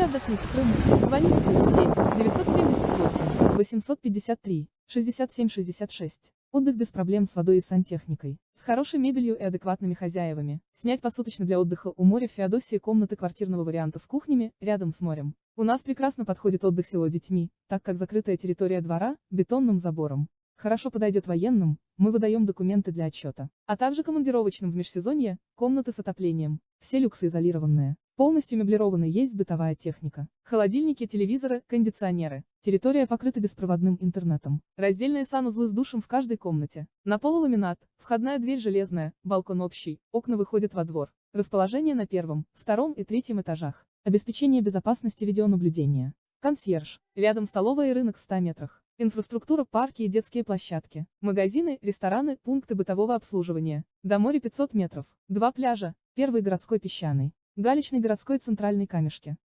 Хотите отдохнуть Крыму? Звоните плюс 7 978 853 67 66. Отдых без проблем с водой и сантехникой. С хорошей мебелью и адекватными хозяевами. Снять посуточно для отдыха у моря в Феодосии комнаты квартирного варианта с кухнями, рядом с морем. У нас прекрасно подходит отдых село детьми, так как закрытая территория двора, бетонным забором. Хорошо подойдет военным, мы выдаем документы для отчета. А также командировочным в межсезонье, комнаты с отоплением. Все люксы изолированные. Полностью меблированы есть бытовая техника. Холодильники, телевизоры, кондиционеры. Территория покрыта беспроводным интернетом. Раздельные санузлы с душем в каждой комнате. На полу ламинат, входная дверь железная, балкон общий, окна выходят во двор. Расположение на первом, втором и третьем этажах. Обеспечение безопасности видеонаблюдения. Консьерж. Рядом столовая и рынок в 100 метрах. Инфраструктура, парки и детские площадки. Магазины, рестораны, пункты бытового обслуживания. До моря 500 метров. Два пляжа. Первый городской песчаный. Галечный городской центральный камешки.